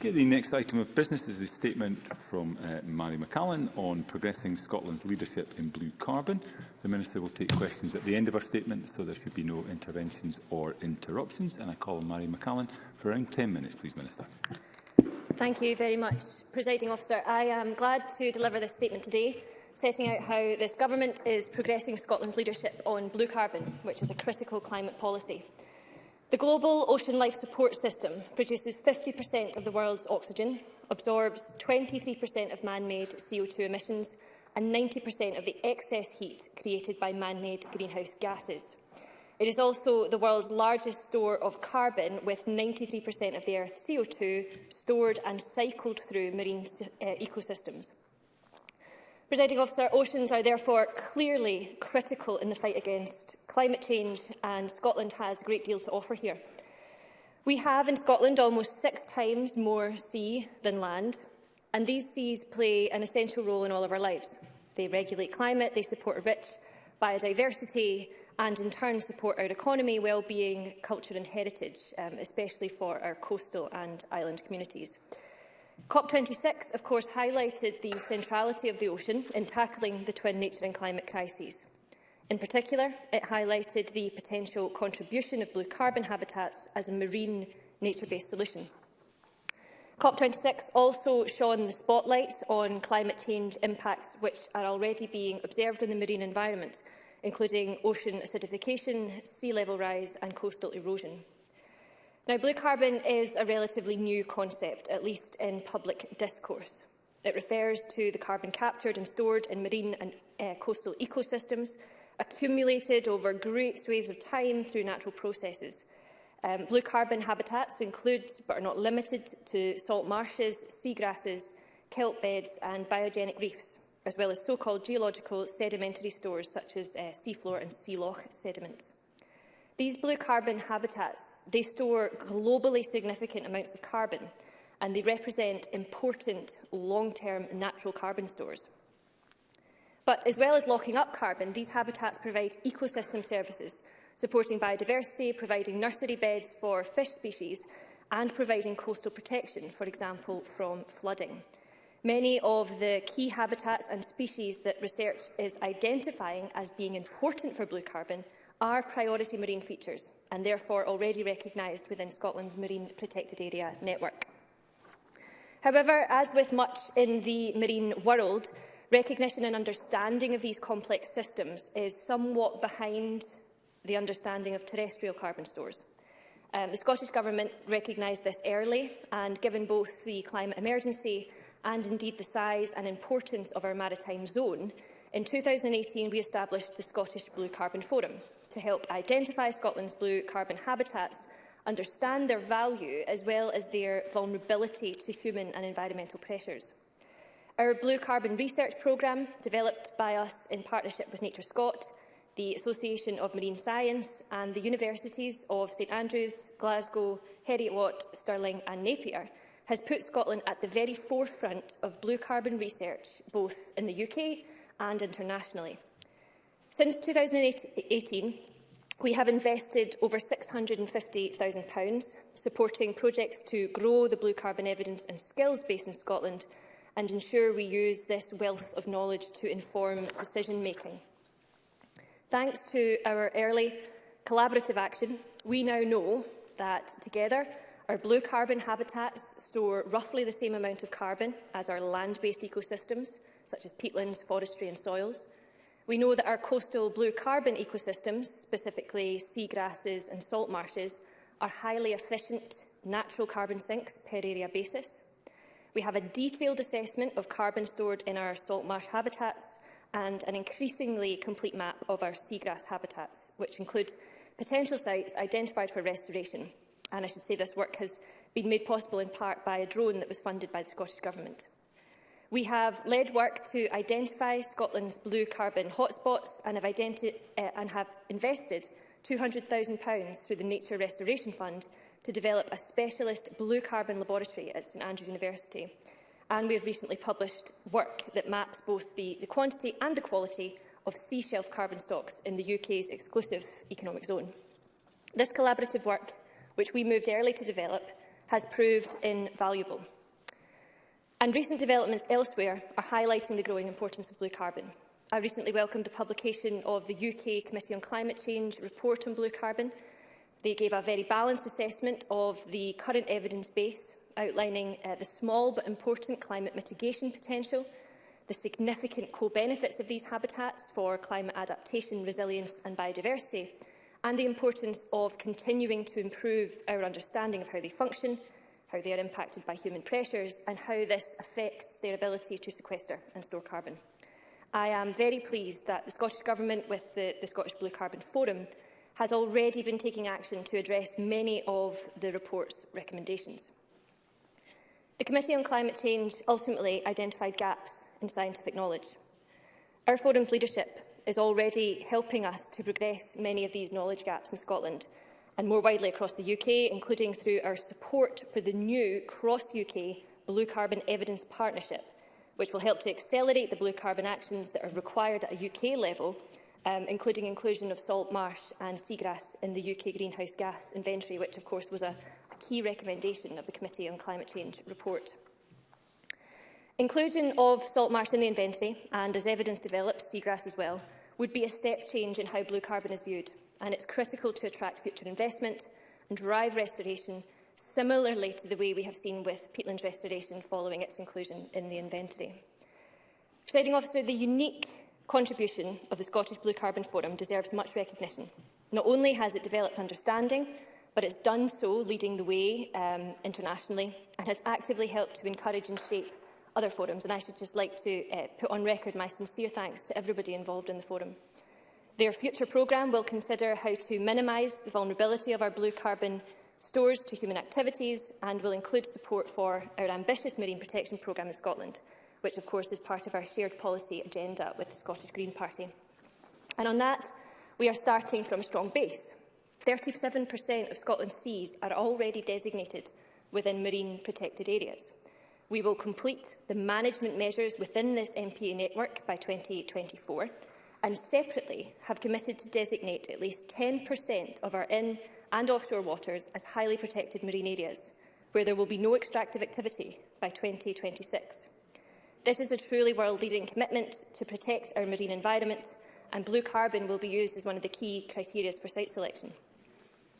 Okay, the next item of business is a statement from uh, Mary McCallan on progressing Scotland's leadership in blue carbon. The Minister will take questions at the end of her statement, so there should be no interventions or interruptions. And I call on Mary McCallan for around 10 minutes, please, Minister. Thank you very much, Presiding Officer. I am glad to deliver this statement today, setting out how this Government is progressing Scotland's leadership on blue carbon, which is a critical climate policy. The global ocean life support system produces 50% of the world's oxygen, absorbs 23% of man-made CO2 emissions and 90% of the excess heat created by man-made greenhouse gases. It is also the world's largest store of carbon, with 93% of the Earth's CO2 stored and cycled through marine uh, ecosystems. Presiding officer, oceans are therefore clearly critical in the fight against climate change and Scotland has a great deal to offer here. We have in Scotland almost six times more sea than land and these seas play an essential role in all of our lives. They regulate climate, they support rich biodiversity and in turn support our economy, well-being, culture and heritage, um, especially for our coastal and island communities. COP26, of course, highlighted the centrality of the ocean in tackling the twin nature and climate crises. In particular, it highlighted the potential contribution of blue carbon habitats as a marine nature-based solution. COP26 also shone the spotlight on climate change impacts which are already being observed in the marine environment, including ocean acidification, sea level rise and coastal erosion. Now, blue carbon is a relatively new concept, at least in public discourse. It refers to the carbon captured and stored in marine and uh, coastal ecosystems, accumulated over great swathes of time through natural processes. Um, blue carbon habitats include, but are not limited to, salt marshes, seagrasses, kelp beds and biogenic reefs, as well as so-called geological sedimentary stores such as uh, seafloor and sea loch sediments. These blue carbon habitats, they store globally significant amounts of carbon and they represent important long-term natural carbon stores. But as well as locking up carbon, these habitats provide ecosystem services, supporting biodiversity, providing nursery beds for fish species and providing coastal protection, for example, from flooding. Many of the key habitats and species that research is identifying as being important for blue carbon are priority marine features and therefore already recognised within Scotland's Marine Protected Area Network. However, as with much in the marine world, recognition and understanding of these complex systems is somewhat behind the understanding of terrestrial carbon stores. Um, the Scottish Government recognised this early and given both the climate emergency and indeed the size and importance of our maritime zone, in 2018 we established the Scottish Blue Carbon Forum, to help identify Scotland's blue carbon habitats, understand their value as well as their vulnerability to human and environmental pressures. Our Blue Carbon Research Programme, developed by us in partnership with Nature Scot, the Association of Marine Science and the Universities of St Andrews, Glasgow, Heriot, watt Stirling and Napier, has put Scotland at the very forefront of blue carbon research, both in the UK and internationally. Since 2018, we have invested over £650,000, supporting projects to grow the blue carbon evidence and skills base in Scotland and ensure we use this wealth of knowledge to inform decision-making. Thanks to our early collaborative action, we now know that together our blue carbon habitats store roughly the same amount of carbon as our land-based ecosystems, such as peatlands, forestry and soils, We know that our coastal blue carbon ecosystems, specifically seagrasses and salt marshes, are highly efficient natural carbon sinks per area basis. We have a detailed assessment of carbon stored in our salt marsh habitats and an increasingly complete map of our seagrass habitats, which include potential sites identified for restoration. And I should say this work has been made possible in part by a drone that was funded by the Scottish Government. We have led work to identify Scotland's blue carbon hotspots and have, uh, and have invested £200,000 through the Nature Restoration Fund to develop a specialist blue carbon laboratory at St Andrews University. And we have recently published work that maps both the, the quantity and the quality of seashelf carbon stocks in the UK's exclusive economic zone. This collaborative work, which we moved early to develop, has proved invaluable. And recent developments elsewhere are highlighting the growing importance of blue carbon. I recently welcomed the publication of the UK Committee on Climate Change report on blue carbon. They gave a very balanced assessment of the current evidence base, outlining uh, the small but important climate mitigation potential, the significant co-benefits of these habitats for climate adaptation, resilience and biodiversity, and the importance of continuing to improve our understanding of how they function how they are impacted by human pressures and how this affects their ability to sequester and store carbon. I am very pleased that the Scottish Government, with the, the Scottish Blue Carbon Forum, has already been taking action to address many of the report's recommendations. The Committee on Climate Change ultimately identified gaps in scientific knowledge. Our forum's leadership is already helping us to progress many of these knowledge gaps in Scotland and more widely across the UK, including through our support for the new cross-UK Blue Carbon Evidence Partnership, which will help to accelerate the blue carbon actions that are required at a UK level, um, including inclusion of salt marsh and seagrass in the UK greenhouse gas inventory, which of course was a, a key recommendation of the Committee on Climate Change report. Inclusion of salt marsh in the inventory, and as evidence develops, seagrass as well, would be a step change in how blue carbon is viewed and it's critical to attract future investment and drive restoration, similarly to the way we have seen with peatland restoration following its inclusion in the inventory. Presiding officer, the unique contribution of the Scottish Blue Carbon Forum deserves much recognition. Not only has it developed understanding, but it's done so leading the way um, internationally and has actively helped to encourage and shape other forums. And I should just like to uh, put on record my sincere thanks to everybody involved in the forum. Their future programme will consider how to minimise the vulnerability of our blue carbon stores to human activities and will include support for our ambitious marine protection programme in Scotland, which of course is part of our shared policy agenda with the Scottish Green Party. And on that, we are starting from a strong base. 37% of Scotland's seas are already designated within marine protected areas. We will complete the management measures within this MPA network by 2024 and separately have committed to designate at least 10% of our in and offshore waters as highly protected marine areas, where there will be no extractive activity by 2026. This is a truly world-leading commitment to protect our marine environment, and blue carbon will be used as one of the key criteria for site selection.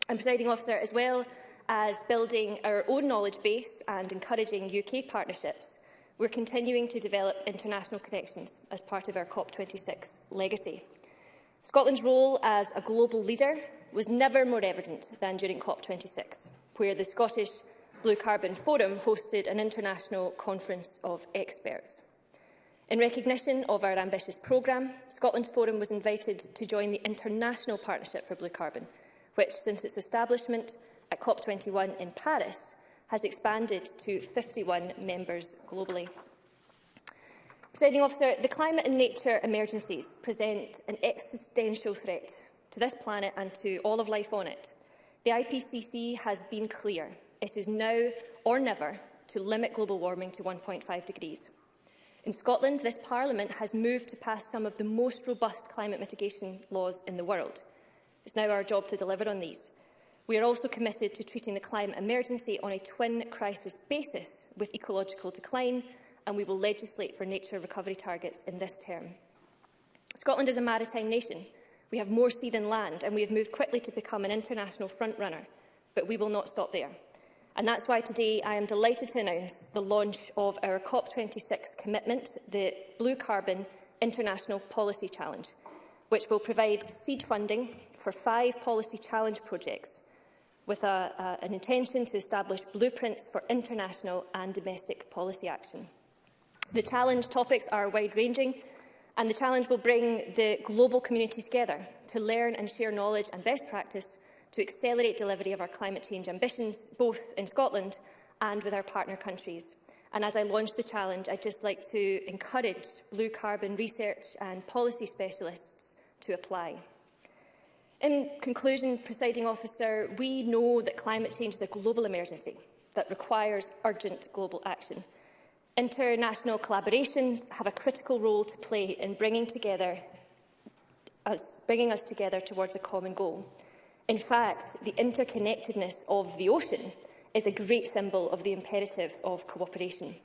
And, presiding officer, as well as building our own knowledge base and encouraging UK partnerships, We're continuing to develop international connections as part of our COP26 legacy. Scotland's role as a global leader was never more evident than during COP26, where the Scottish Blue Carbon Forum hosted an international conference of experts. In recognition of our ambitious programme, Scotland's Forum was invited to join the International Partnership for Blue Carbon, which, since its establishment at COP21 in Paris, has expanded to 51 members globally. Presiding officer, the climate and nature emergencies present an existential threat to this planet and to all of life on it. The IPCC has been clear. It is now or never to limit global warming to 1.5 degrees. In Scotland, this Parliament has moved to pass some of the most robust climate mitigation laws in the world. It's now our job to deliver on these. We are also committed to treating the climate emergency on a twin crisis basis with ecological decline, and we will legislate for nature recovery targets in this term. Scotland is a maritime nation. We have more sea than land, and we have moved quickly to become an international frontrunner, but we will not stop there. And that's why today I am delighted to announce the launch of our COP26 commitment, the Blue Carbon International Policy Challenge, which will provide seed funding for five policy challenge projects with a, a, an intention to establish blueprints for international and domestic policy action. The challenge topics are wide-ranging, and the challenge will bring the global community together to learn and share knowledge and best practice to accelerate delivery of our climate change ambitions, both in Scotland and with our partner countries. And as I launch the challenge, I'd just like to encourage blue carbon research and policy specialists to apply. In conclusion, presiding officer, we know that climate change is a global emergency that requires urgent global action. International collaborations have a critical role to play in bringing, together us, bringing us together towards a common goal. In fact, the interconnectedness of the ocean is a great symbol of the imperative of cooperation.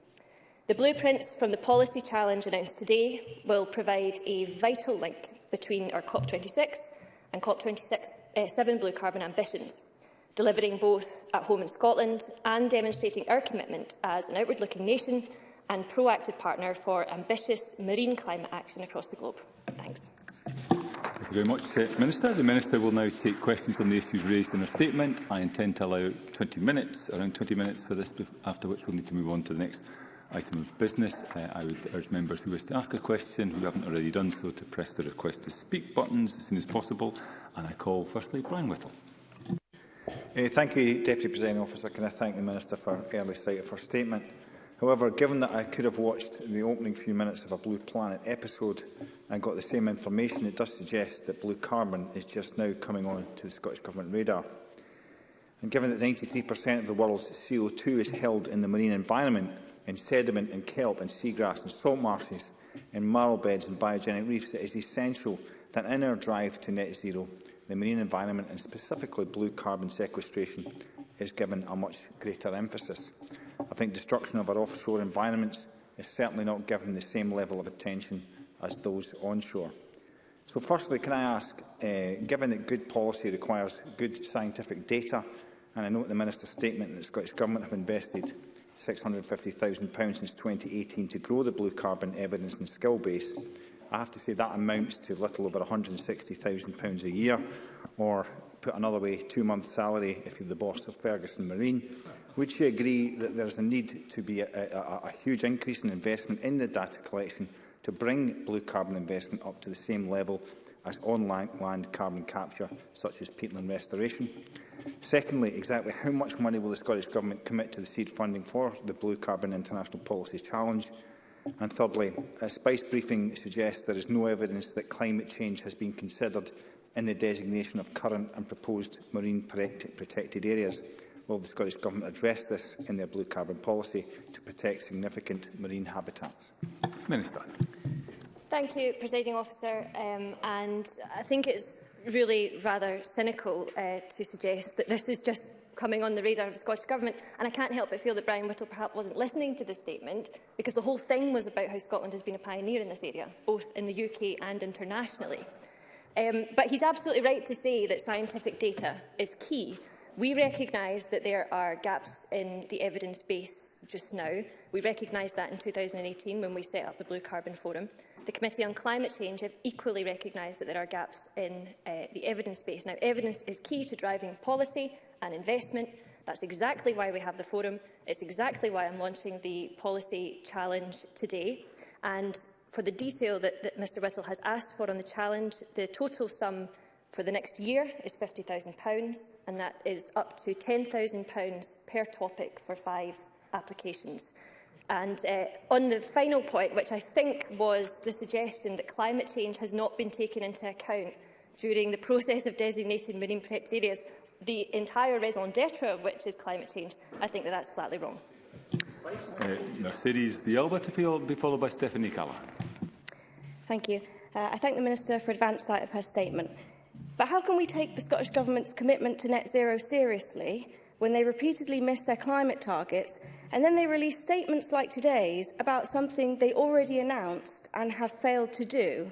The blueprints from the policy challenge announced today will provide a vital link between our COP26 and COP27 eh, Blue Carbon ambitions, delivering both at home in Scotland and demonstrating our commitment as an outward-looking nation and proactive partner for ambitious marine climate action across the globe. Thanks. Thank you very much, uh, Minister. The Minister will now take questions on the issues raised in her statement. I intend to allow 20 minutes, around 20 minutes for this, after which we'll need to move on to the next item of business. Uh, I would urge members who wish to ask a question who haven't already done so to press the request to speak buttons as soon as possible. And I call firstly Brian Whittle. Uh, thank you, Deputy Presiding Officer. Can I thank the Minister for early sight of her statement? However, given that I could have watched the opening few minutes of a Blue Planet episode and got the same information, it does suggest that blue carbon is just now coming on to the Scottish Government radar. And given that 93% of the world's CO2 is held in the marine environment, in sediment and kelp and seagrass and salt marshes and marl beds and biogenic reefs, it is essential that in our drive to net zero, the marine environment and specifically blue carbon sequestration is given a much greater emphasis. I think destruction of our offshore environments is certainly not given the same level of attention as those onshore. So firstly, can I ask, uh, given that good policy requires good scientific data, and I note the Minister's statement that the Scottish Government have invested £650,000 since 2018 to grow the blue carbon evidence and skill base. I have to say that amounts to little over £160,000 a year, or put another way, two months' salary if you're the boss of Ferguson Marine. Would she agree that there is a need to be a, a, a huge increase in investment in the data collection to bring blue carbon investment up to the same level as on-land carbon capture, such as peatland restoration? Secondly, exactly how much money will the Scottish Government commit to the seed funding for the Blue Carbon International Policy Challenge? And thirdly, a SPICE briefing suggests there is no evidence that climate change has been considered in the designation of current and proposed marine protected areas. Will the Scottish Government address this in their blue carbon policy to protect significant marine habitats? Minister. Thank you, Presiding Officer. Um, and I think it's really rather cynical uh, to suggest that this is just coming on the radar of the Scottish Government. And I can't help but feel that Brian Whittle perhaps wasn't listening to this statement, because the whole thing was about how Scotland has been a pioneer in this area, both in the UK and internationally. Um, but he's absolutely right to say that scientific data is key. We recognise that there are gaps in the evidence base just now. We recognised that in 2018 when we set up the Blue Carbon Forum the Committee on Climate Change have equally recognised that there are gaps in uh, the evidence base. Now, evidence is key to driving policy and investment. That's exactly why we have the forum. It's exactly why I'm launching the policy challenge today. And for the detail that, that Mr Whittle has asked for on the challenge, the total sum for the next year is £50,000, and that is up to £10,000 per topic for five applications. And uh, on the final point, which I think was the suggestion that climate change has not been taken into account during the process of designating marine protected areas, the entire raison d'etre of which is climate change, I think that that's flatly wrong. Uh, Mercedes D'Alba to be followed by Stephanie Callahan. Thank you. Uh, I thank the Minister for advance sight of her statement. But how can we take the Scottish Government's commitment to net zero seriously when they repeatedly miss their climate targets And then they release statements like today's about something they already announced and have failed to do.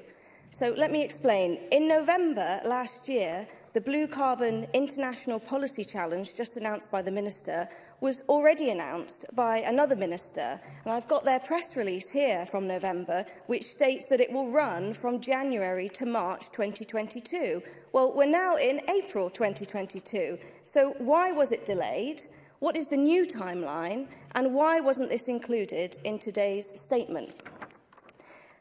So let me explain. In November last year, the Blue Carbon International Policy Challenge, just announced by the Minister, was already announced by another minister. And I've got their press release here from November, which states that it will run from January to March 2022. Well, we're now in April 2022. So why was it delayed? What is the new timeline and why wasn't this included in today's statement?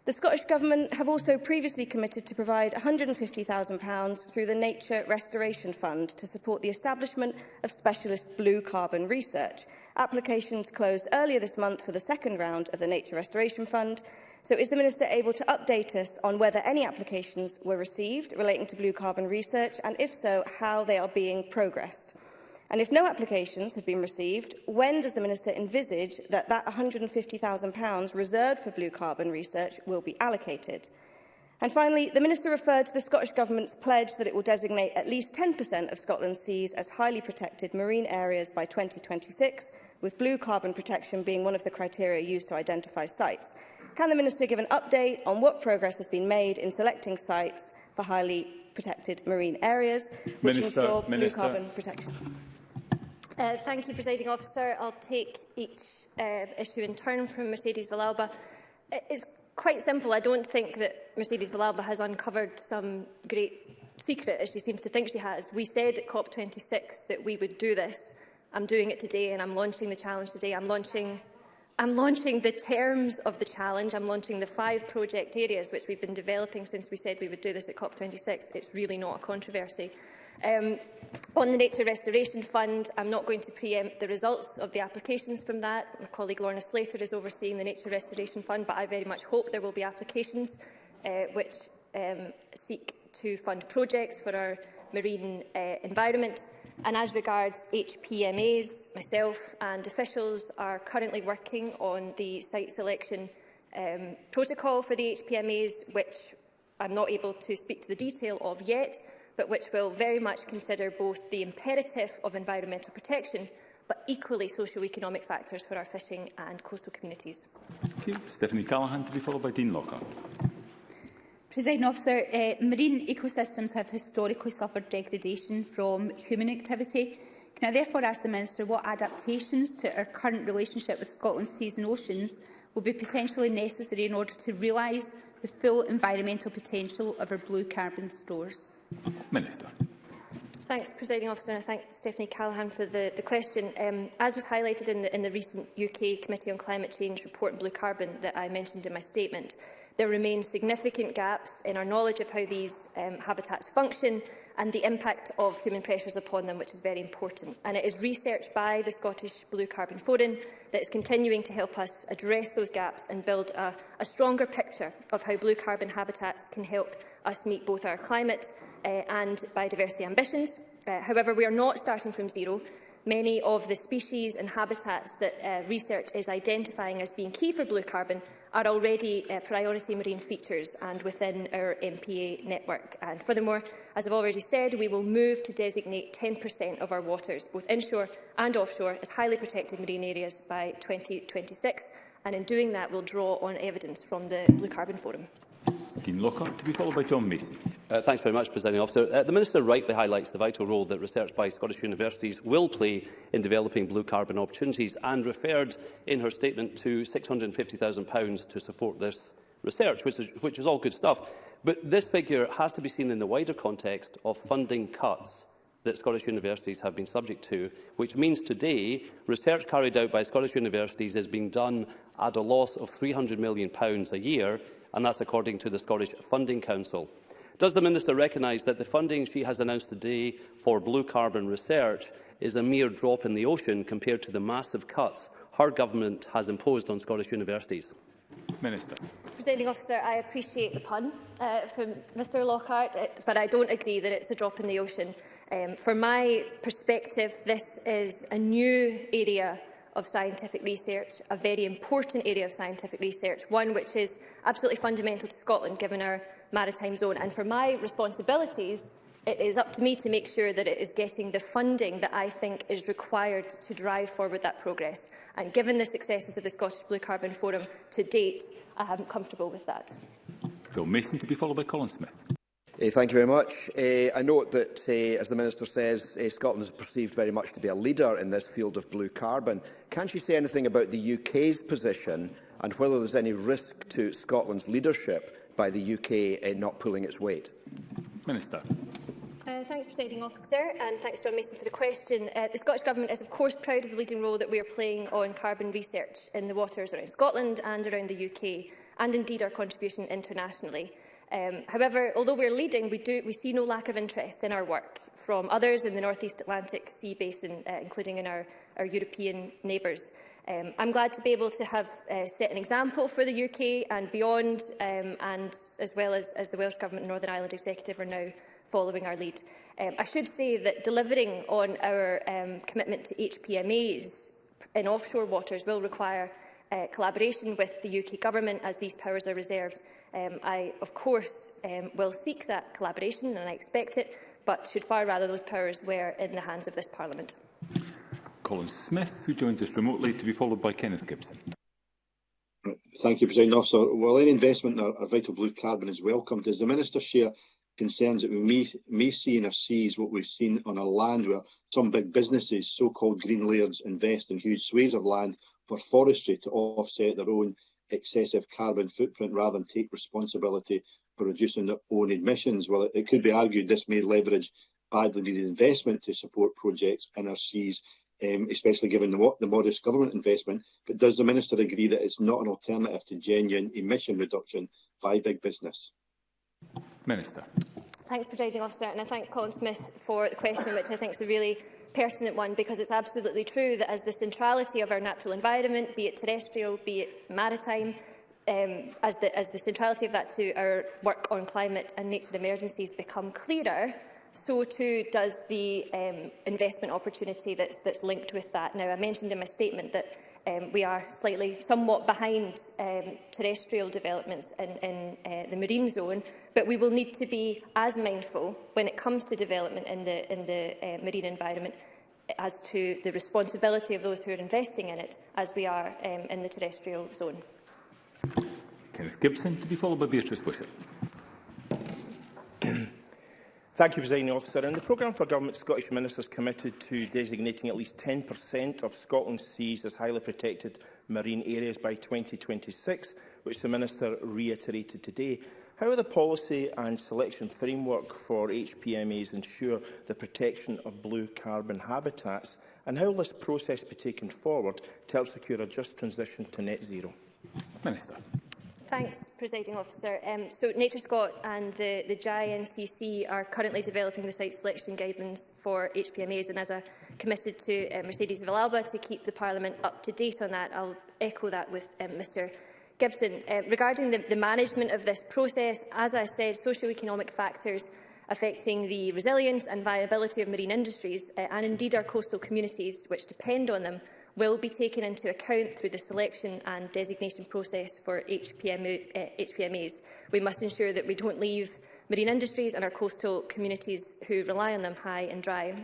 The Scottish Government have also previously committed to provide £150,000 through the Nature Restoration Fund to support the establishment of specialist blue carbon research. Applications closed earlier this month for the second round of the Nature Restoration Fund. So is the Minister able to update us on whether any applications were received relating to blue carbon research and if so, how they are being progressed? And if no applications have been received, when does the Minister envisage that that £150,000 reserved for blue carbon research will be allocated? And finally, the Minister referred to the Scottish Government's pledge that it will designate at least 10% of Scotland's seas as highly protected marine areas by 2026, with blue carbon protection being one of the criteria used to identify sites. Can the Minister give an update on what progress has been made in selecting sites for highly protected marine areas, which Minister, ensure blue carbon protection? Uh, thank you, Presiding Officer. I'll take each uh, issue in turn from Mercedes Villalba. It's quite simple. I don't think that Mercedes Villalba has uncovered some great secret, as she seems to think she has. We said at COP26 that we would do this. I'm doing it today, and I'm launching the challenge today. I'm launching, I'm launching the terms of the challenge. I'm launching the five project areas which we've been developing since we said we would do this at COP26. It's really not a controversy. Um, on the Nature Restoration Fund, I'm not going to preempt the results of the applications from that. My colleague Lorna Slater is overseeing the Nature Restoration Fund, but I very much hope there will be applications uh, which um, seek to fund projects for our marine uh, environment. And as regards HPMAs, myself and officials are currently working on the site selection um, protocol for the HPMAs, which I'm not able to speak to the detail of yet, but which will very much consider both the imperative of environmental protection but equally socio-economic factors for our fishing and coastal communities. Thank you. Stephanie Callaghan to be followed by Dean Lockhart. President officer, uh, marine ecosystems have historically suffered degradation from human activity. Can I therefore ask the Minister what adaptations to our current relationship with Scotland's seas and oceans will be potentially necessary in order to realise the full environmental potential of our blue carbon stores? Minister. Thanks, Presiding Officer, and I thank Stephanie Callahan for the, the question. Um, as was highlighted in the, in the recent UK Committee on Climate Change report on blue carbon that I mentioned in my statement, there remain significant gaps in our knowledge of how these um, habitats function and the impact of human pressures upon them, which is very important. And it is research by the Scottish Blue Carbon Forum that is continuing to help us address those gaps and build a, a stronger picture of how blue carbon habitats can help us meet both our climate uh, and biodiversity ambitions. Uh, however, we are not starting from zero. Many of the species and habitats that uh, research is identifying as being key for blue carbon are already uh, priority marine features and within our MPA network. And furthermore, as I've already said, we will move to designate 10% of our waters, both inshore and offshore, as highly protected marine areas by 2026. And in doing that, we'll draw on evidence from the Blue Carbon Forum. Dean Lockhart, to be followed by John Mason. Uh, thanks very much, Presiding Officer. Uh, the Minister rightly highlights the vital role that research by Scottish universities will play in developing blue carbon opportunities and referred in her statement to £650,000 to support this research, which is, which is all good stuff. But this figure has to be seen in the wider context of funding cuts that Scottish universities have been subject to, which means today research carried out by Scottish universities is being done at a loss of £300 million a year, and that's according to the Scottish Funding Council. Does the Minister recognise that the funding she has announced today for blue carbon research is a mere drop in the ocean compared to the massive cuts her government has imposed on Scottish universities? Minister. Presiding officer, I appreciate the pun uh, from Mr Lockhart, uh, but I don't agree that it's a drop in the ocean. Um, from my perspective, this is a new area of scientific research, a very important area of scientific research, one which is absolutely fundamental to Scotland, given our maritime zone. And for my responsibilities, it is up to me to make sure that it is getting the funding that I think is required to drive forward that progress. And given the successes of the Scottish Blue Carbon Forum to date, I am comfortable with that. Phil Mason to be followed by Colin Smith. Uh, thank you very much. Uh, I note that, uh, as the Minister says, uh, Scotland is perceived very much to be a leader in this field of blue carbon. Can she say anything about the UK's position and whether there's any risk to Scotland's leadership by the UK uh, not pulling its weight? Minister. Uh, thanks, Presiding Officer, and thanks, John Mason, for the question. Uh, the Scottish Government is, of course, proud of the leading role that we are playing on carbon research in the waters around Scotland and around the UK, and indeed our contribution internationally. Um, however, although we're leading, we, do, we see no lack of interest in our work from others in the North East Atlantic Sea Basin, uh, including in our, our European neighbours. Um, I'm glad to be able to have uh, set an example for the UK and beyond, um, and as well as, as the Welsh Government and Northern Ireland Executive are now following our lead. Um, I should say that delivering on our um, commitment to HPMAs in offshore waters will require uh, collaboration with the UK Government as these powers are reserved. Um, I, of course, um, will seek that collaboration and I expect it, but should far rather those powers were in the hands of this Parliament. Colin Smith, who joins us remotely, to be followed by Kenneth Gibson. Thank you, President Officer. While any investment in our, our vital blue carbon is welcome, does the Minister share concerns that we may, may see in our seas what we've seen on our land where some big businesses, so-called green layers, invest in huge swathes of land for forestry to offset their own excessive carbon footprint rather than take responsibility for reducing their own emissions. Well, it, it could be argued this may leverage badly needed investment to support projects in our seas um, especially given the, the modest government investment. But does the minister agree that it's not an alternative to genuine emission reduction by big business? Minister. Thanks, Presiding Officer, and I thank Colin Smith for the question, which I think is a really pertinent one because it's absolutely true that as the centrality of our natural environment, be it terrestrial, be it maritime, um, as, the, as the centrality of that to our work on climate and nature emergencies become clearer, so too does the um, investment opportunity that's, that's linked with that. Now, I mentioned in my statement that um, we are slightly, somewhat behind um, terrestrial developments in, in uh, the marine zone, but we will need to be as mindful when it comes to development in the, in the uh, marine environment as to the responsibility of those who are investing in it as we are um, in the terrestrial zone. Kenneth Gibson to be followed by Beatrice Wishart. Thank you, Presiding Officer. In the programme for government, Scottish ministers committed to designating at least 10% of Scotland's seas as highly protected marine areas by 2026, which the Minister reiterated today. How will the policy and selection framework for HPMAs ensure the protection of blue carbon habitats? And how will this process be taken forward to help secure a just transition to net zero? Minister. Thanks, Presiding Officer. Um, so Nature Scott and the, the JINCC are currently developing the site selection guidelines for HPMAs and as I committed to uh, Mercedes Villalba to keep the Parliament up to date on that, I'll echo that with um, Mr Gibson. Uh, regarding the, the management of this process, as I said, socio-economic factors affecting the resilience and viability of marine industries uh, and indeed our coastal communities which depend on them will be taken into account through the selection and designation process for HPM, uh, eh, HPMAs. We must ensure that we don't leave marine industries and our coastal communities who rely on them high and dry.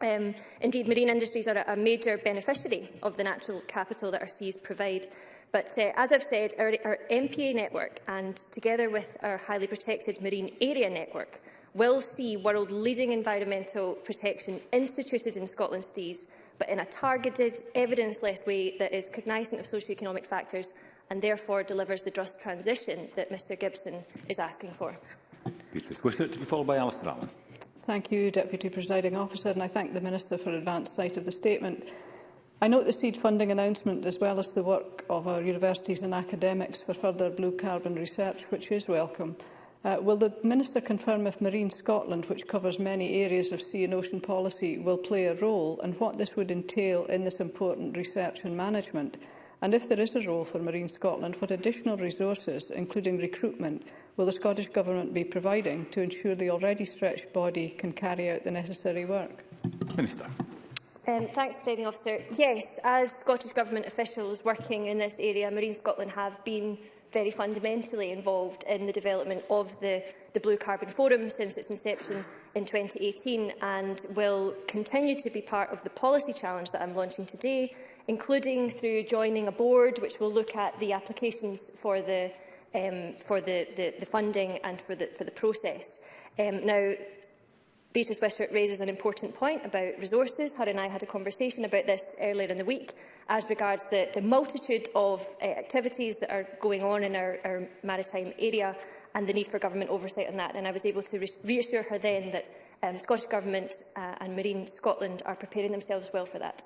Um, indeed, marine industries are a major beneficiary of the natural capital that our seas provide. But uh, as I've said, our, our MPA network and together with our highly protected marine area network will see world-leading environmental protection instituted in Scotland's seas but in a targeted, evidence-led way that is cognizant of socio-economic factors and therefore delivers the just transition that Mr Gibson is asking for. Peter Swissert to be followed by Alistair Allen. Thank you, Deputy Presiding Officer, and I thank the Minister for advance sight of the statement. I note the seed funding announcement as well as the work of our universities and academics for further blue carbon research, which is welcome. Uh, will the Minister confirm if Marine Scotland, which covers many areas of sea and ocean policy, will play a role and what this would entail in this important research and management? And if there is a role for Marine Scotland, what additional resources, including recruitment, will the Scottish Government be providing to ensure the already stretched body can carry out the necessary work? Minister. Um, thanks, Presiding Officer. Yes, as Scottish Government officials working in this area, Marine Scotland have been very fundamentally involved in the development of the, the Blue Carbon Forum since its inception in 2018 and will continue to be part of the policy challenge that I'm launching today, including through joining a board which will look at the applications for the, um, for the, the, the funding and for the, for the process. Um, now, Beatrice Westwick raises an important point about resources. Her and I had a conversation about this earlier in the week as regards the, the multitude of uh, activities that are going on in our, our maritime area and the need for government oversight on that. And I was able to re reassure her then that um, the Scottish Government uh, and Marine Scotland are preparing themselves well for that.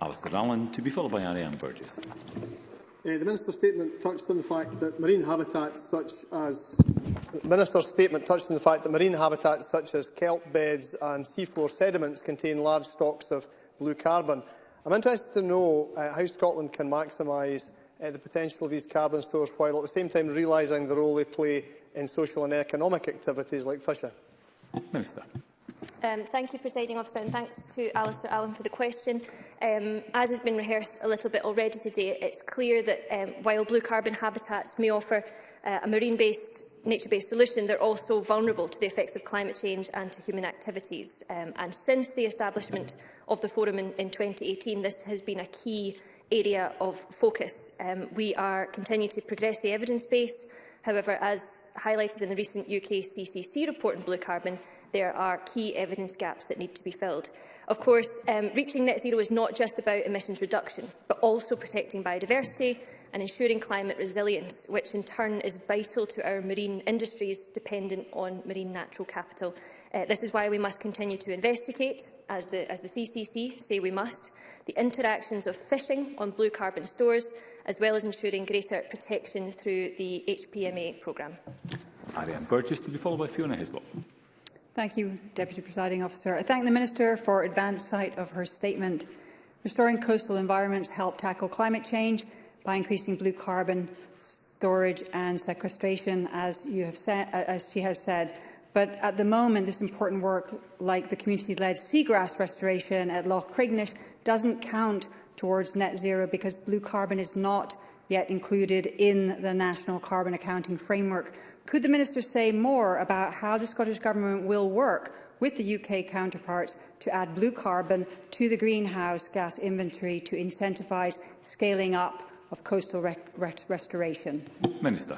Alistair Allen, to be followed by Ariane Burgess. Uh, the Minister's statement touched on the fact that marine habitats such as The Minister's statement touched on the fact that marine habitats such as kelp beds and seafloor sediments contain large stocks of blue carbon. I'm interested to know uh, how Scotland can maximise uh, the potential of these carbon stores while at the same time realising the role they play in social and economic activities like fishing. Minister. Um, thank you, Presiding Officer, and thanks to Alistair Allen for the question. Um, as has been rehearsed a little bit already today, it's clear that um, while blue carbon habitats may offer uh, a marine-based, nature-based solution, they're also vulnerable to the effects of climate change and to human activities. Um, and since the establishment of the forum in, in 2018, this has been a key area of focus. Um, we are continuing to progress the evidence base. However, as highlighted in the recent UK CCC report on blue carbon, there are key evidence gaps that need to be filled. Of course, um, reaching net zero is not just about emissions reduction, but also protecting biodiversity, and ensuring climate resilience, which in turn is vital to our marine industries dependent on marine natural capital. Uh, this is why we must continue to investigate, as the, as the CCC say we must, the interactions of fishing on blue carbon stores, as well as ensuring greater protection through the HPMA programme. Ariane Burgess to be followed by Fiona Hislop. Thank you, Deputy Presiding Officer. I thank the Minister for advance sight of her statement. Restoring coastal environments help tackle climate change by increasing blue carbon storage and sequestration, as, you have said, as she has said. But at the moment, this important work, like the community-led seagrass restoration at Loch Crignish, doesn't count towards net zero because blue carbon is not yet included in the National Carbon Accounting Framework. Could the Minister say more about how the Scottish Government will work with the UK counterparts to add blue carbon to the greenhouse gas inventory to incentivise scaling up of coastal re re restoration? Minister.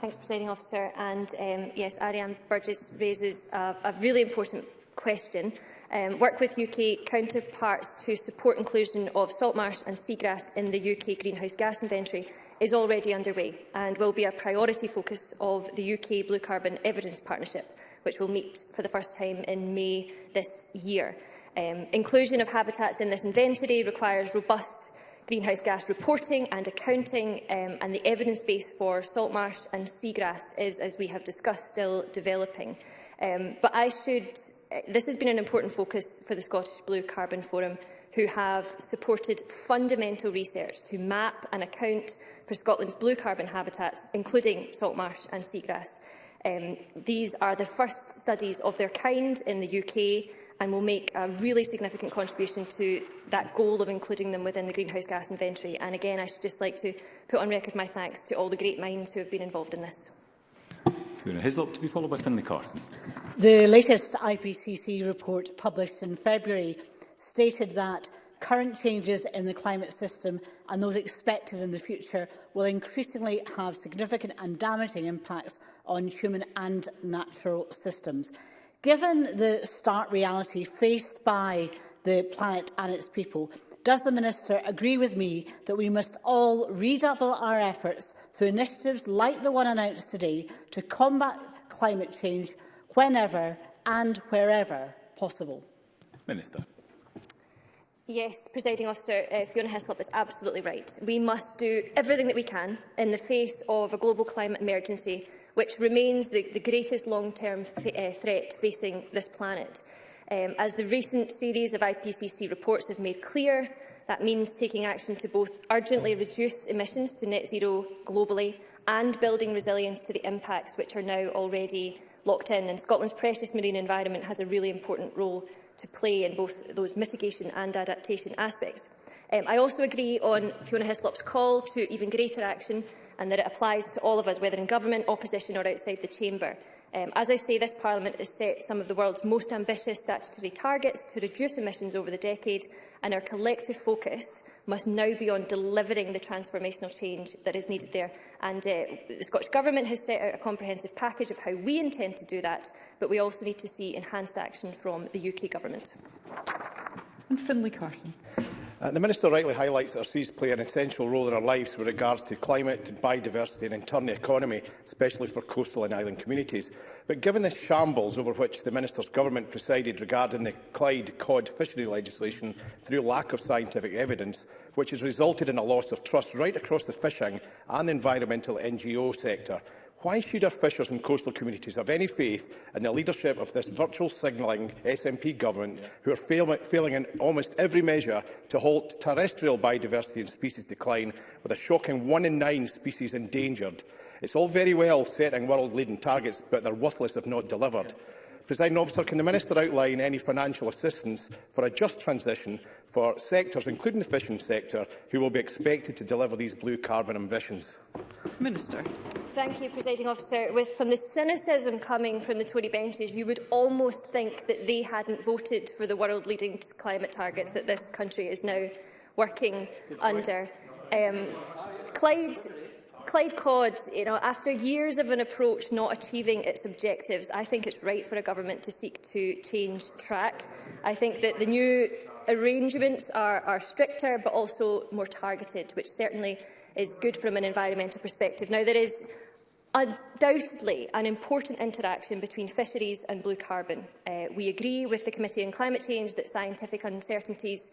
Thanks, Presiding Officer. And um, yes, Ariane Burgess raises a, a really important question. Um, work with UK counterparts to support inclusion of salt marsh and seagrass in the UK greenhouse gas inventory is already underway and will be a priority focus of the UK Blue Carbon Evidence Partnership, which will meet for the first time in May this year. Um, inclusion of habitats in this inventory requires robust greenhouse gas reporting and accounting um, and the evidence base for salt marsh and seagrass is, as we have discussed, still developing. Um, but I should, uh, this has been an important focus for the Scottish Blue Carbon Forum, who have supported fundamental research to map and account for Scotland's blue carbon habitats, including salt marsh and seagrass. Um, these are the first studies of their kind in the UK and will make a really significant contribution to that goal of including them within the greenhouse gas inventory. And again, I should just like to put on record my thanks to all the great minds who have been involved in this. Fiona Hislop to be followed by Finlay Carson. The latest IPCC report published in February stated that current changes in the climate system and those expected in the future will increasingly have significant and damaging impacts on human and natural systems. Given the stark reality faced by the planet and its people, does the Minister agree with me that we must all redouble our efforts through initiatives like the one announced today to combat climate change whenever and wherever possible? Minister. Yes, presiding officer, uh, Fiona Heslop is absolutely right. We must do everything that we can in the face of a global climate emergency which remains the, the greatest long-term uh, threat facing this planet. Um, as the recent series of IPCC reports have made clear, that means taking action to both urgently reduce emissions to net zero globally and building resilience to the impacts which are now already locked in. And Scotland's precious marine environment has a really important role to play in both those mitigation and adaptation aspects. Um, I also agree on Fiona Hislop's call to even greater action and that it applies to all of us, whether in government, opposition or outside the chamber. Um, as I say, this Parliament has set some of the world's most ambitious statutory targets to reduce emissions over the decade, and our collective focus must now be on delivering the transformational change that is needed there. And uh, the Scottish Government has set out a comprehensive package of how we intend to do that, but we also need to see enhanced action from the UK Government. And Finlay Carson. Uh, the Minister rightly highlights that our seas play an essential role in our lives with regards to climate, biodiversity and internal economy, especially for coastal and island communities. But given the shambles over which the Minister's government presided regarding the Clyde cod fishery legislation through lack of scientific evidence, which has resulted in a loss of trust right across the fishing and the environmental NGO sector, Why should our fishers and coastal communities have any faith in the leadership of this virtual signalling SNP government yeah. who are fail failing in almost every measure to halt terrestrial biodiversity and species decline with a shocking one in nine species endangered? It's all very well setting world-leading targets, but they're worthless if not delivered. Yeah. Presiding officer, can the Minister outline any financial assistance for a just transition for sectors, including the fishing sector, who will be expected to deliver these blue carbon ambitions? Minister. Thank you, Presiding Officer. With, from the cynicism coming from the Tory benches, you would almost think that they hadn't voted for the world-leading climate targets that this country is now working under. Um, Clyde Clyde Codd, you know, after years of an approach not achieving its objectives, I think it's right for a government to seek to change track. I think that the new arrangements are, are stricter but also more targeted, which certainly is good from an environmental perspective. Now, there is undoubtedly an important interaction between fisheries and blue carbon. Uh, we agree with the Committee on Climate Change that scientific uncertainties